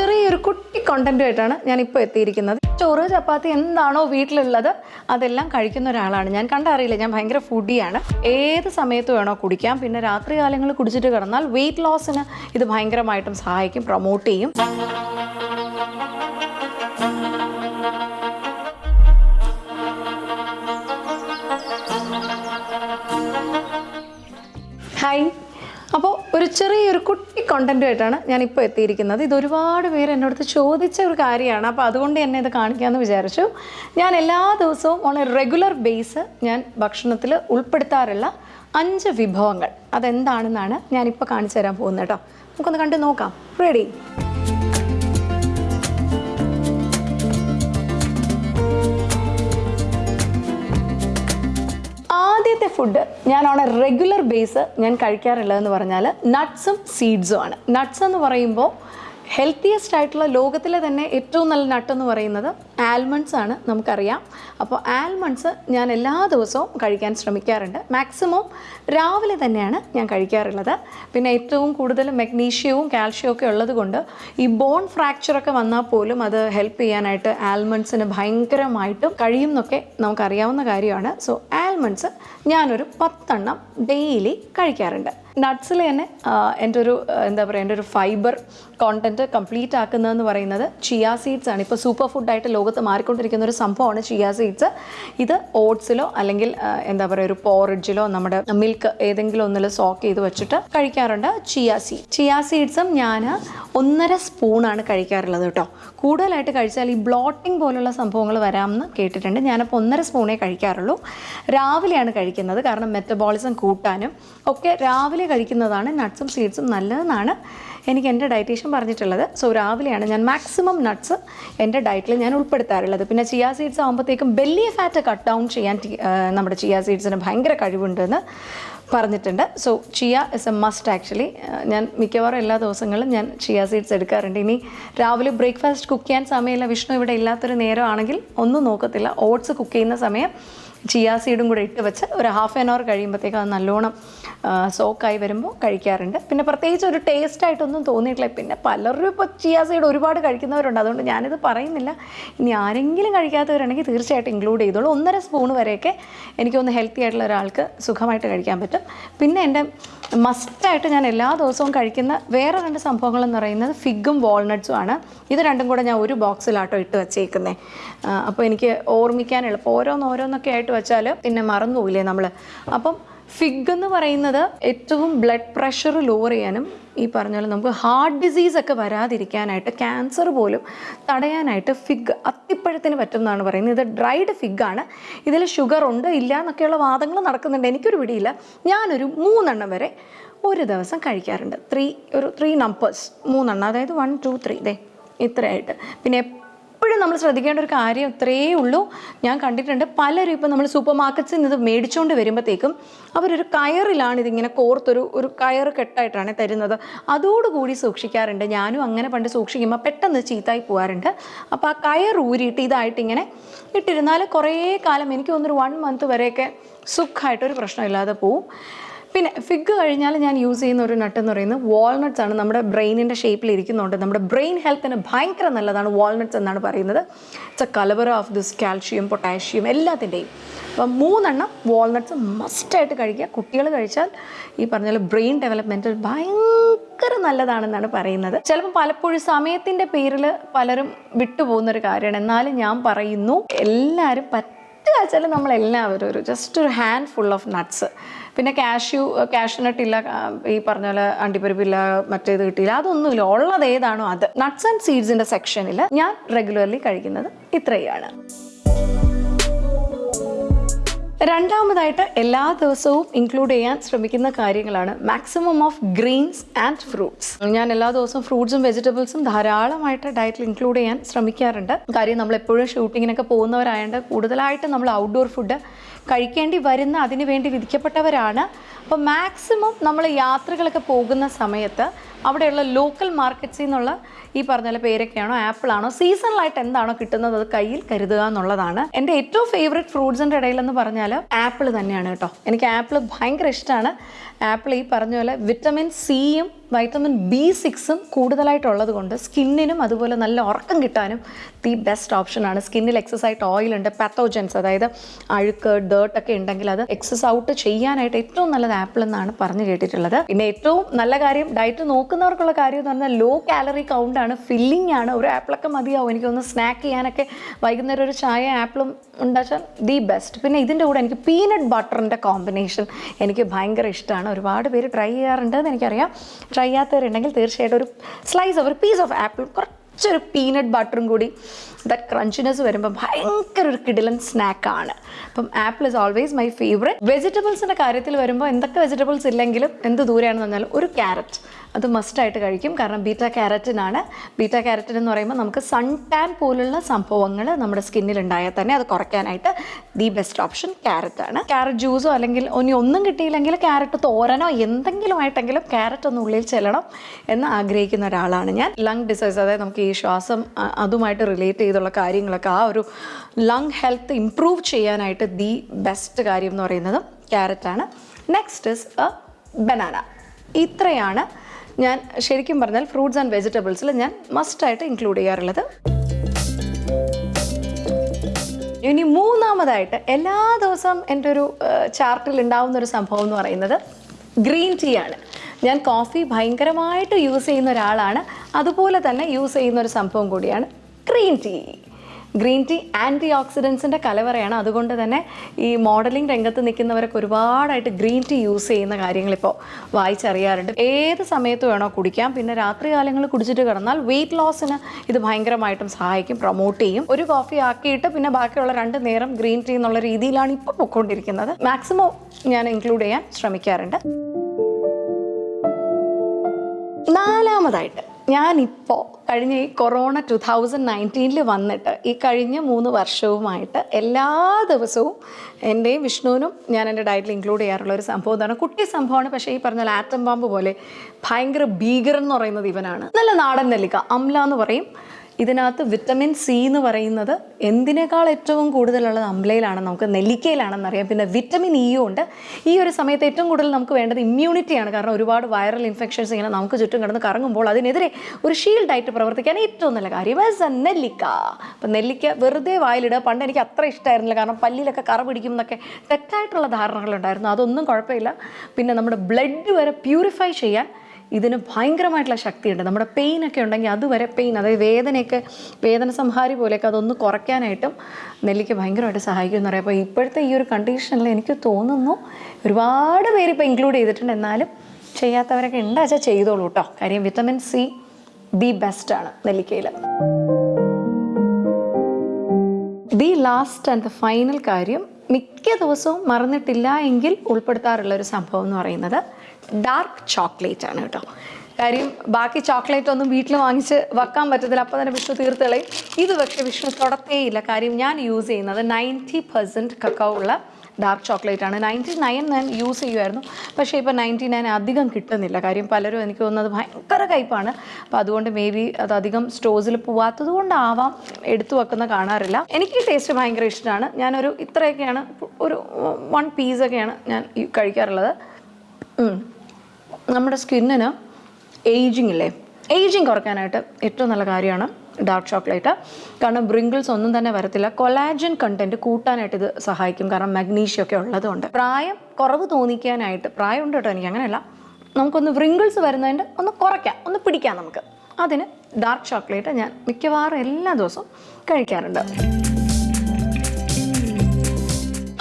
ചെറിയൊരു കുട്ടി കോണ്ടന്റുമായിട്ടാണ് ഞാൻ ഇപ്പോൾ എത്തിയിരിക്കുന്നത്. ചോറ് ചപ്പാത്തി എന്താണോ വീട്ടിലുള്ളത് അതെല്ലാം കഴിക്കുന്ന ഒരാളാണ്. ഞാൻ കണ്ടറിയില്ല ഞാൻ ഭയങ്കര ഫുഡിയാണ് ഏത് സമയത്ത് വേണോ കുടിക്കാം. പിന്നെ രാത്രി കാലങ്ങളിൽ കുടിച്ചിട്ട് കിടന്നാൽ വെയിറ്റ് ലോസിന് ഇത് ഭയങ്കരമായിട്ടും സഹായിക്കും പ്രൊമോട്ട് ചെയ്യും. കുട്ടി ഞാൻ ഇപ്പോൾ എത്തിയിരിക്കുന്നത്. ഇത് ഒരുപാട് പേര് അടുത്ത് ചോദിച്ച ഒരു കാര്യമാണ്. അപ്പോൾ അതുകൊണ്ട് തന്നെ ഇത് കാണിക്കാമെന്ന് വിചാരിച്ചു. ഞാൻ എല്ലാ ദിവസവും ഓൺ എ റെഗുലർ ബേസ് ഞാൻ ഭക്ഷണത്തിൽ ഉൾപ്പെടുത്താറുള്ള അഞ്ച് വിഭവങ്ങൾ. അതെന്താണെന്നാണ് ഞാനിപ്പോൾ കാണിച്ചു തരാൻ പോകുന്നത് കേട്ടോ. നമുക്കൊന്ന് കണ്ടു നോക്കാം. റെഡി ഫുഡ് ഞാൻ ഓൺ എ റെഗുലർ ബേസ് ഞാൻ കഴിക്കാറുള്ളതെന്ന് പറഞ്ഞാൽ നട്ട്സും സീഡ്സും ആണ്. നട്ട്സ് എന്ന് പറയുമ്പോൾ ഹെൽത്തിയസ്റ്റ് ആയിട്ടുള്ള ലോകത്തിലെ തന്നെ ഏറ്റവും നല്ല നട്ട് എന്ന് പറയുന്നത് ആൽമണ്ട്സ് ആണ് നമുക്കറിയാം. അപ്പോൾ ആൽമണ്ട്സ് ഞാൻ എല്ലാ ദിവസവും കഴിക്കാൻ ശ്രമിക്കാറുണ്ട്. മാക്സിമം രാവിലെ തന്നെയാണ് ഞാൻ കഴിക്കാറുള്ളത്. പിന്നെ ഏറ്റവും കൂടുതൽ മെഗ്നീഷ്യവും കാൽഷ്യവും ഒക്കെ ഉള്ളതുകൊണ്ട് ഈ ബോൺ ഫ്രാക്ചറൊക്കെ വന്നാൽ പോലും അത് ഹെൽപ്പ് ചെയ്യാനായിട്ട് ആൽമണ്ട്സിന് ഭയങ്കരമായിട്ടും കഴിയും എന്നൊക്കെ നമുക്കറിയാവുന്ന കാര്യമാണ്. സോ ആൽമണ്ട്സ് ഞാനൊരു പത്തെണ്ണം ഡെയിലി കഴിക്കാറുണ്ട്. നട്ട്സിൽ തന്നെ എന്റെ ഒരു എന്താ പറയുക എന്റെ ഒരു ഫൈബർ കോണ്ടന്റ് കംപ്ലീറ്റ് ആക്കുന്നതെന്ന് പറയുന്നത് ചിയാ സീഡ്സ് ആണ്. ഇപ്പോൾ സൂപ്പർ ഫുഡായിട്ട് ലോകത്ത് മാറിക്കൊണ്ടിരിക്കുന്ന ഒരു സംഭവമാണ് ചിയാ സീഡ്സ് ഇത് ഓട്സിലോ അല്ലെങ്കിൽ എന്താ പറയുക ഒരു പോറിഡ്ജിലോ നമ്മുടെ മിൽക്ക് ഏതെങ്കിലും ഒന്നിൽ സോക്ക് ചെയ്ത് വെച്ചിട്ട് കഴിക്കാറുണ്ട് ചിയാ സീഡ് ചിയാ സീഡ്സും ഞാൻ ഒന്നര സ്പൂണാണ് കഴിക്കാറുള്ളത് കേട്ടോ. കൂടുതലായിട്ട് കഴിച്ചാൽ ഈ ബ്ലോട്ടിംഗ് പോലുള്ള സംഭവങ്ങൾ വരാമെന്ന് കേട്ടിട്ടുണ്ട്. ഞാനപ്പോൾ ഒന്നര സ്പൂണേ കഴിക്കാറുള്ളൂ. രാവിലെയാണ് കഴിക്കുന്നത്. കാരണം മെറ്റബോളിസം കൂട്ടാനും ഒക്കെ രാവിലെ കഴിക്കുന്നതാണ് നട്ട്സും സീഡ്സും നല്ലതെന്നാണ് എനിക്ക് എന്റെ ഡയറ്റീഷ്യൻ പറഞ്ഞിട്ടുള്ളത്. സോ രാവിലെയാണ് ഞാൻ മാക്സിമം നട്ട്സ് എന്റെ ഡയറ്റിൽ ഞാൻ ഉൾപ്പെടുത്താറുള്ളത് പിന്നെ ചിയാ സീഡ്സ് ആകുമ്പോഴത്തേക്കും ബെല്ലി ഫാറ്റ് കട്ട് ഡൗൺ ചെയ്യാൻ നമ്മുടെ ചിയാ സീഡ്സിന് ഭയങ്കര കഴിവുണ്ടെന്ന് പറഞ്ഞിട്ടുണ്ട്. So chia is a must actually ഞാൻ മിക്കവാറും എല്ലാ ദിവസങ്ങളും ഞാൻ ചിയ സീഡ്സ് എടുക്കാറുണ്ട്. ഇനി രാവിലെ ബ്രേക്ക്ഫാസ്റ്റ് കുക്ക് ചെയ്യാൻ സമയമില്ല. വിഷ്ണു ഇവിടെ ഇല്ലാത്തൊരു നേരമാണെങ്കിൽ ഒന്നും നോക്കത്തില്ല. ഓട്സ് കുക്ക് ചെയ്യുന്ന സമയം ചിയ സീഡും കൂടെ ഇട്ട് വെച്ച് ഒരു ഹാഫ് ആൻ അവർ കഴിയുമ്പോഴത്തേക്ക് അത് നല്ലോണം സോക്കായി വരുമ്പോൾ കഴിക്കാറുണ്ട്. പിന്നെ പ്രത്യേകിച്ച് ഒരു ടേസ്റ്റ് ആയിട്ടൊന്നും തോന്നിയിട്ടില്ല. പിന്നെ പലരും ഇപ്പോൾ ചിയാസൈഡ് സീഡ് ഒരുപാട് കഴിക്കുന്നവരുണ്ട്. അതുകൊണ്ട് ഞാനിത് പറയുന്നില്ല. ഇനി ആരെങ്കിലും കഴിക്കാത്തവരുണ്ടെങ്കിൽ തീർച്ചയായിട്ടും ഇൻക്ലൂഡ് ചെയ്തോളൂ. ഒന്നര സ്പൂൺ വരെയൊക്കെ എനിക്കൊന്ന് ഹെൽത്തി ആയിട്ടുള്ള ഒരാൾക്ക് സുഖമായിട്ട് കഴിക്കാൻ പറ്റും. പിന്നെ എന്റെ മസ്റ്റായിട്ട് ഞാൻ എല്ലാ ദിവസവും കഴിക്കുന്ന വേറെ രണ്ട് സംഭവങ്ങൾ എന്ന് പറയുന്നത് ഫിഗും വാൾനട്ട്സും ആണ്. ഇത് രണ്ടും കൂടെ ഞാൻ ഒരു ബോക്സിലാട്ടോ ഇട്ട് വെച്ചേക്കുന്നത് അപ്പോൾ എനിക്ക് ഓർമ്മിക്കാൻ എളുപ്പം. ഓരോന്ന് ഓരോന്നൊക്കെ ആയിട്ട് വെച്ചാൽ പിന്നെ മറന്നു പോയില്ലേ നമ്മൾ അപ്പം ഫിഗ് എന്ന് പറയുന്നത് ഏറ്റവും ബ്ലഡ് പ്രഷർ ലോവർ ചെയ്യാനും ഈ പറഞ്ഞ പോലെ നമുക്ക് ഹാർട്ട് ഡിസീസ് ഒക്കെ വരാതിരിക്കാനായിട്ട് ക്യാൻസർ പോലും തടയാനായിട്ട് ഫിഗ് അത്തിപ്പഴത്തിന് പറ്റും എന്നാണ് പറയുന്നത്. ഇത് ഡ്രൈഡ് ഫിഗ് ആണ്. ഇതിൽ ഷുഗർ ഉണ്ട് ഇല്ല എന്നൊക്കെയുള്ള വാദങ്ങൾ നടക്കുന്നുണ്ട്. എനിക്കൊരു പിടിയില്ല. ഞാനൊരു മൂന്നെണ്ണം വരെ ഒരു ദിവസം കഴിക്കാറുണ്ട്. ത്രീ ഒരു ത്രീ നമ്പേഴ്സ് മൂന്നെണ്ണം. അതായത് വൺ ടു ത്രീ ദേ ഇത്രയായിട്ട്. പിന്നെ എപ്പോഴും നമ്മൾ ശ്രദ്ധിക്കേണ്ട ഒരു കാര്യം ഇത്രയേ ഉള്ളൂ. ഞാൻ കണ്ടിട്ടുണ്ട് പലരും ഇപ്പം നമ്മൾ സൂപ്പർ മാർക്കറ്റ്സിൽ നിന്ന് മേടിച്ചുകൊണ്ട് വരുമ്പോഴത്തേക്കും അവരൊരു കയറിലാണ് ഇതിങ്ങനെ കോർത്തൊരു ഒരു കയർ കെട്ടായിട്ടാണ് തരുന്നത്. അതോടുകൂടി സൂക്ഷിക്കാറുണ്ട്. ഞാനും അങ്ങനെ പണ്ട് സൂക്ഷിക്കുമ്പോൾ പെട്ടെന്ന് ചീത്തായി പോകാറുണ്ട് അപ്പോൾ ആ കയർ ഊരിയിട്ട് ഇതായിട്ട് ഇങ്ങനെ ഇട്ടിരുന്നാൽ കുറേ കാലം എനിക്ക് തോന്നുന്നൊരു വൺ മന്ത് വരെയൊക്കെ സുഖമായിട്ടൊരു പ്രശ്നമില്ലാതെ പോവും. പിന്നെ ഫിഗ് കഴിഞ്ഞാൽ ഞാൻ യൂസ് ചെയ്യുന്ന ഒരു നട്ട് എന്ന് പറയുന്നത് വാൾനട്ട്സ് ആണ്. നമ്മുടെ ബ്രെയിനിന്റെ ഷേപ്പിൽ ഇരിക്കുന്നുണ്ട്. നമ്മുടെ ബ്രെയിൻ ഹെൽത്തിന് ഭയങ്കര നല്ലതാണ് വാൾനട്ട്സ് എന്നാണ് പറയുന്നത്. ഇറ്റ്സ് എ കലവർ ഓഫ് ദിസ് കാൽഷ്യം പൊട്ടാഷ്യം എല്ലാത്തിന്റെയും അപ്പം മൂന്നെണ്ണം വാൾനട്ട്സ് മസ്റ്റായിട്ട് കഴിക്കുക. കുട്ടികൾ കഴിച്ചാൽ ഈ പറഞ്ഞ ബ്രെയിൻ ഡെവലപ്മെന്റിൽ ഭയങ്കര നല്ലതാണെന്നാണ് പറയുന്നത്. ചിലപ്പോൾ പലപ്പോഴും സമയത്തിന്റെ പേരിൽ പലരും വിട്ടുപോകുന്നൊരു കാര്യമാണ്. എന്നാലും ഞാൻ പറയുന്നു എല്ലാവരും പറ്റുക വെച്ചാൽ നമ്മളെല്ലാവരും ഒരു ജസ്റ്റ് ഒരു ഹാൻഡ് ഫുൾ ഓഫ് നട്ട്സ് പിന്നെ കാഷ്യൂ കാഷ്നട്ട് ഇല്ല ഈ പറഞ്ഞ പോലെ അണ്ടിപ്പരിപ്പില്ല മറ്റേത് കിട്ടിയില്ല അതൊന്നുമില്ല. ഉള്ളത് ഏതാണോ അത്. നട്ട്സ് ആൻഡ് സീഡ്സിന്റെ സെക്ഷനിൽ ഞാൻ റെഗുലർലി കഴിക്കുന്നത് ഇത്രയാണ്. രണ്ടാമതായിട്ട് എല്ലാ ദിവസവും ഇൻക്ലൂഡ് ചെയ്യാൻ ശ്രമിക്കുന്ന കാര്യങ്ങളാണ് maximum of greens and fruits ഞാൻ എല്ലാ ദിവസവും ഫ്രൂട്ട്സും വെജിറ്റബിൾസും ധാരാളമായിട്ട് ഡയറ്റിൽ ഇൻക്ലൂഡ് ചെയ്യാൻ ശ്രമിക്കാറുണ്ട്. കാര്യം നമ്മൾ എപ്പോഴും ഷൂട്ടിങ്ങിനൊക്കെ പോകുന്നവരായതുകൊണ്ട് കൂടുതലായിട്ട് നമ്മൾ ഔട്ട്ഡോർ ഫുഡ് കഴിക്കേണ്ടി വരുന്ന അതിനു വേണ്ടി വിധിക്കപ്പെട്ടവരാണ്. അപ്പോൾ മാക്സിമം നമ്മൾ യാത്രകളൊക്കെ പോകുന്ന സമയത്ത് അവിടെയുള്ള ലോക്കൽ മാർക്കറ്റ്സിൽ നിന്നുള്ള ഈ പറഞ്ഞ പേരൊക്കെയാണോ ആപ്പിളാണോ സീസണലായിട്ട് എന്താണോ കിട്ടുന്നത് അത് കയ്യിൽ കരുതുക എന്നുള്ളതാണ്. എന്റെ ഏറ്റവും ഫേവറേറ്റ് ഫ്രൂട്ട്സിന്റെ ഇടയിലെന്ന് പറഞ്ഞാൽ ആപ്പിൾ തന്നെയാണ് കേട്ടോ. എനിക്ക് ആപ്പിൾ ഭയങ്കര ഇഷ്ടമാണ്. ആപ്പിൾ ഈ പറഞ്ഞ പോലെ വിറ്റമിൻ സിയും വൈറ്റമിൻ ബി സിക്സും കൂടുതലായിട്ടുള്ളത് കൊണ്ട് സ്കിന്നിനും അതുപോലെ നല്ല ഉറക്കം കിട്ടാനും ദി ബെസ്റ്റ് ഓപ്ഷനാണ് സ്കിന്നിൽ എക്സസ് ആയിട്ട് ഓയിൽ ഉണ്ട് പാത്തോജൻസ് അതായത് അഴുക്ക് ഡേർട്ടൊക്കെ ഉണ്ടെങ്കിൽ അത് എക്സസ് ഔട്ട് ചെയ്യാനായിട്ട് ഏറ്റവും നല്ലത് ആപ്പിൾ എന്നാണ് പറഞ്ഞു കേട്ടിട്ടുള്ളത്. പിന്നെ ഏറ്റവും നല്ല കാര്യം ഡയറ്റ് നോക്കുന്നവർക്കുള്ള കാര്യം എന്ന് പറഞ്ഞാൽ ലോ കാലറി കൗണ്ടാണ് ഫില്ലിംഗ് ആണ്. ഒരു ആപ്പിളൊക്കെ മതിയാവും. എനിക്കൊന്ന് സ്നാക്ക് ചെയ്യാനൊക്കെ വൈകുന്നേരം ഒരു ചായ ആപ്പിളും ഉണ്ടാച്ചാൽ ദി ബെസ്റ്റ് പിന്നെ ഇതിന്റെ കൂടെ എനിക്ക് പീനട്ട് ബട്ടറിന്റെ കോമ്പിനേഷൻ എനിക്ക് ഭയങ്കര ഇഷ്ടമാണ്. ഒരുപാട് പേര് ട്രൈ ചെയ്യാറുണ്ട് എന്ന് എനിക്കറിയാം. ട്രൈ ചെയ്യാത്തവരുണ്ടെങ്കിൽ തീർച്ചയായിട്ടും ഒരു സ്ലൈസ് ഒരു പീസ് ഓഫ് ആപ്പിൾ കുറച്ചൊരു പീനട്ട് ബട്ടറും കൂടി ദറ്റ് ക്രഞ്ചിനെസ് വരുമ്പോൾ ഭയങ്കര ഒരു കിടിലൻ സ്നാക്കാണ് അപ്പം apple is always my favourite വെജിറ്റബിൾസിന്റെ കാര്യത്തിൽ വരുമ്പോൾ എന്തൊക്കെ വെജിറ്റബിൾസ് ഇല്ലെങ്കിലും എന്ത് ദൂരെയാണെന്ന് പറഞ്ഞാലും ഒരു ക്യാരറ്റ് അത് മസ്റ്റായിട്ട് കഴിക്കും. കാരണം ബീറ്റ ക്യാരറ്റിനാണ്. ബീറ്റ ക്യാരറ്റിൻ എന്ന് പറയുമ്പോൾ നമുക്ക് സൺ ടാൻ പോലുള്ള സംഭവങ്ങൾ നമ്മുടെ സ്കിന്നിൽ ഉണ്ടായാൽ തന്നെ അത് കുറയ്ക്കാനായിട്ട് ദി ബെസ്റ്റ് ഓപ്ഷൻ ക്യാരറ്റ് ആണ്. ക്യാരറ്റ് ജ്യൂസോ അല്ലെങ്കിൽ ഇനി ഒന്നും കിട്ടിയില്ലെങ്കിൽ ക്യാരറ്റ് തോരനോ എന്തെങ്കിലും ആയിട്ടെങ്കിലും ക്യാരറ്റ് ഒന്ന് ഉള്ളിൽ ചെല്ലണം എന്ന് ആഗ്രഹിക്കുന്ന ഒരാളാണ് ഞാൻ. ലങ് ഡിസീസ് അതായത് നമുക്ക് ഈ ശ്വാസം അതുമായിട്ട് റിലേറ്റ് ചെയ്തുള്ള കാര്യങ്ങളൊക്കെ ആ ഒരു ലങ് ഹെൽത്ത് ഇംപ്രൂവ് ചെയ്യാനായിട്ട് ദി ബെസ്റ്റ് കാര്യം എന്ന് പറയുന്നത് ക്യാരറ്റാണ് നെക്സ്റ്റ് ഇസ് എ ബനാന ഇത്രയാണ് ഞാൻ ശരിക്കും പറഞ്ഞാൽ ഫ്രൂട്ട്സ് ആൻഡ് വെജിറ്റബിൾസിൽ ഞാൻ മസ്റ്റായിട്ട് ഇൻക്ലൂഡ് ചെയ്യാറുള്ളത്. ഇനി മൂന്നാമതായിട്ട് എല്ലാ ദിവസവും എന്റെ ഒരു ചാർട്ടിൽ ഉണ്ടാവുന്ന ഒരു സംഭവം എന്ന് പറയുന്നത് ഗ്രീൻ ടീ ആണ്. ഞാൻ കോഫി ഭയങ്കരമായിട്ട് യൂസ് ചെയ്യുന്ന ഒരാളാണ്. അതുപോലെ തന്നെ യൂസ് ചെയ്യുന്ന ഒരു സംഭവം കൂടിയാണ് green tea green tea anti ഓക്സിഡൻസിന്റെ കലവറയാണ്. അതുകൊണ്ട് തന്നെ ഈ മോഡലിംഗ് രംഗത്ത് നിൽക്കുന്നവരൊക്കെ ഒരുപാടായിട്ട് ഗ്രീൻ ടീ യൂസ് ചെയ്യുന്ന കാര്യങ്ങളിപ്പോൾ വായിച്ചറിയാറുണ്ട്. ഏത് സമയത്ത് വേണോ കുടിക്കാം. പിന്നെ രാത്രി കാലങ്ങളിൽ കുടിച്ചിട്ട് കിടന്നാൽ വെയിറ്റ് ലോസിന് ഇത് ഭയങ്കരമായിട്ടും സഹായിക്കും പ്രൊമോട്ട് ചെയ്യും. ഒരു കോഫി ആക്കിയിട്ട് പിന്നെ ബാക്കിയുള്ള രണ്ട് നേരം ഗ്രീൻ ടീ എന്നുള്ള രീതിയിലാണ് ഇപ്പോൾ പൊയ്ക്കൊണ്ടിരിക്കുന്നത് മാക്സിമം ഞാൻ ഇൻക്ലൂഡ് ചെയ്യാൻ ശ്രമിക്കാറുണ്ട്. നാലാമതായിട്ട് ഞാനിപ്പോൾ കഴിഞ്ഞ ഈ കൊറോണ ടു തൗസൻഡ് നയന്റീനിൽ വന്നിട്ട് ഈ കഴിഞ്ഞ മൂന്ന് വർഷവുമായിട്ട് എല്ലാ ദിവസവും എന്റെയും വിഷ്ണുവിനും ഞാൻ എന്റെ ഡയറ്റിൽ ഇൻക്ലൂഡ് ചെയ്യാറുള്ള ഒരു സംഭവം എന്താണ് കുട്ടി സംഭവമാണ്. പക്ഷേ ഈ പറഞ്ഞ ആറ്റം പാമ്പ് പോലെ ഭയങ്കര ഭീകരൻ എന്ന് പറയുന്നത് ഇവനാണ്. നല്ല നാടൻ നെല്ലിക്ക അംല എന്ന് പറയും. ഇതിനകത്ത് വിറ്റമിൻ സി എന്ന് പറയുന്നത് എന്തിനേക്കാൾ ഏറ്റവും കൂടുതലുള്ളത് അമ്പലയിലാണ് നമുക്ക് നെല്ലിക്കയിലാണെന്നറിയാം പിന്നെ വിറ്റമിൻ ഇയും ഉണ്ട്. ഈ ഒരു സമയത്ത് ഏറ്റവും കൂടുതൽ നമുക്ക് വേണ്ടത് ഇമ്മ്യൂണിറ്റിയാണ് കാരണം ഒരുപാട് വൈറൽ ഇൻഫെക്ഷൻസ് ഇങ്ങനെ നമുക്ക് ചുറ്റും കിടന്ന് കറങ്ങുമ്പോൾ അതിനെതിരെ ഒരു ഷീൽഡായിട്ട് പ്രവർത്തിക്കാൻ ഏറ്റവും നല്ല കാര്യം is എ നെല്ലിക്ക. അപ്പം നെല്ലിക്ക വെറുതെ വായിലിടുക. പണ്ട് എനിക്ക് അത്ര ഇഷ്ടമായിരുന്നില്ല കാരണം പല്ലിലൊക്കെ കറ പിടിക്കും എന്നൊക്കെ തെറ്റായിട്ടുള്ള ധാരണകളുണ്ടായിരുന്നു. അതൊന്നും കുഴപ്പമില്ല. പിന്നെ നമ്മുടെ ബ്ലഡ് വരെ പ്യൂരിഫൈ ചെയ്യാൻ ഇതിന് ഭയങ്കരമായിട്ടുള്ള ശക്തിയുണ്ട്. നമ്മുടെ പെയിൻ ഒക്കെ ഉണ്ടെങ്കിൽ അതുവരെ പെയിൻ അതായത് വേദനയൊക്കെ വേദന സംഹാരി പോലെയൊക്കെ അതൊന്ന് കുറയ്ക്കാനായിട്ടും നെല്ലിക്ക ഭയങ്കരമായിട്ട് സഹായിക്കും എന്ന് പറയാം. അപ്പോൾ ഇപ്പോഴത്തെ ഈ ഒരു കണ്ടീഷനിൽ എനിക്ക് തോന്നുന്നു ഒരുപാട് പേര് ഇപ്പോൾ ഇൻക്ലൂഡ് ചെയ്തിട്ടുണ്ട്. എന്നാലും ചെയ്യാത്തവരൊക്കെ ഉണ്ടാച്ചാൽ ചെയ്തോളൂ കേട്ടോ കാര്യം വിറ്റമിൻ സി ദി ആണ് നെല്ലിക്കയിൽ. The last and the final കാര്യം മിക്ക ദിവസവും മറന്നിട്ടില്ല എങ്കിൽ ഉൾപ്പെടുത്താറുള്ള ഒരു സംഭവം എന്ന് പറയുന്നത് ഡാർക്ക് ചോക്ലേറ്റ് ആണ് കേട്ടോ. കാര്യം ബാക്കി ചോക്ലേറ്റ് ഒന്നും വീട്ടിൽ വാങ്ങിച്ച് വെക്കാൻ പറ്റത്തില്ല. അപ്പം തന്നെ വിഷ്ണു തീർത്ത് കളയും ഇത് പക്ഷേ വിഷ്ണു തൊടത്തേയില്ല കാര്യം ഞാൻ യൂസ് ചെയ്യുന്നത് നയന്റി പെർസെന്റ് കക്കോ ഉള്ള ഡാർക്ക് ചോക്ലേറ്റ് ആണ്. നയന്റി നയൻ ഞാൻ യൂസ് ചെയ്യുമായിരുന്നു പക്ഷേ ഇപ്പോൾ നയന്റി നയൻ അധികം കിട്ടുന്നില്ല. കാര്യം പലരും എനിക്ക് തോന്നുന്നത് ഭയങ്കര കയ്പാണ്. അപ്പോൾ അതുകൊണ്ട് മേ ബി അത് അധികം സ്റ്റോഴ്സിൽ പോവാത്തത് കൊണ്ടാവാം എടുത്തു വെക്കുന്ന കാണാറില്ല. എനിക്ക് ടേസ്റ്റ് ഭയങ്കര ഇഷ്ടമാണ്. ഞാനൊരു ഇത്രയൊക്കെയാണ്. ഒരു വൺ പീസൊക്കെയാണ് ഞാൻ കഴിക്കാറുള്ളത്. നമ്മുടെ സ്കിന്നിന് ഏജിങ് ഇല്ലേ ഏജിങ് കുറയ്ക്കാനായിട്ട് ഏറ്റവും നല്ല കാര്യമാണ് ഡാർക്ക് ചോക്ലേറ്റ് കാരണം ബ്രിങ്കിൾസ് ഒന്നും തന്നെ വരത്തില്ല. കൊലാജൻ കണ്ടന്റ് കൂട്ടാനായിട്ട് ഇത് സഹായിക്കും. കാരണം മഗ്നീഷ്യം ഒക്കെ ഉള്ളതുകൊണ്ട്. പ്രായം കുറവ് തോന്നിക്കാനായിട്ട് പ്രായം ഉണ്ട് കേട്ടോ എനിക്ക് അങ്ങനെയല്ല. നമുക്കൊന്ന് വ്രിങ്കിൾസ് വരുന്നതിന്റെ ഒന്ന് കുറയ്ക്കാം ഒന്ന് പിടിക്കാം നമുക്ക്. അതിന് ഡാർക്ക് ചോക്ലേറ്റ് ഞാൻ മിക്കവാറും എല്ലാ ദിവസവും കഴിക്കാറുണ്ട്.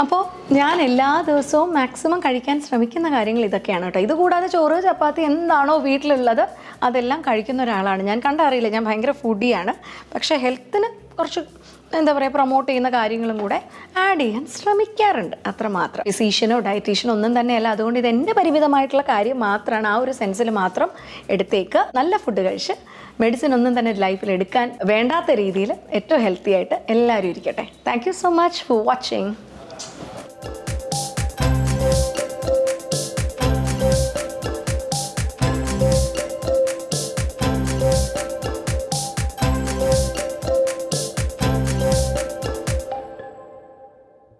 അപ്പോൾ ഞാൻ എല്ലാ ദിവസവും മാക്സിമം കഴിക്കാൻ ശ്രമിക്കുന്ന കാര്യങ്ങൾ ഇതൊക്കെയാണ് കേട്ടോ. ഇതുകൂടാതെ ചോറ് ചപ്പാത്തി എന്താണോ വീട്ടിലുള്ളത് അതെല്ലാം കഴിക്കുന്ന ഒരാളാണ്. ഞാൻ കണ്ടറിയില്ല ഞാൻ ഭയങ്കര ഫുഡിയാണ് പക്ഷേ ഹെൽത്തിന് കുറച്ച് എന്താ പറയുക പ്രൊമോട്ട് ചെയ്യുന്ന കാര്യങ്ങളും കൂടെ ആഡ് ചെയ്യാൻ ശ്രമിക്കാറുണ്ട് അത്രമാത്രം. ഫിസീഷ്യനോ ഡയറ്റീഷ്യനോ ഒന്നും തന്നെയല്ല. അതുകൊണ്ട് ഇത് എന്റെ പരിമിതമായിട്ടുള്ള കാര്യം മാത്രമാണ് ആ ഒരു സെൻസിൽ മാത്രം എടുത്തേക്ക് നല്ല ഫുഡ് കഴിച്ച് മെഡിസിൻ ഒന്നും തന്നെ ലൈഫിൽ എടുക്കാൻ വേണ്ടാത്ത രീതിയിൽ ഏറ്റവും ഹെൽത്തി ആയിട്ട് എല്ലാവരും ഇരിക്കട്ടെ. Thank so much for watching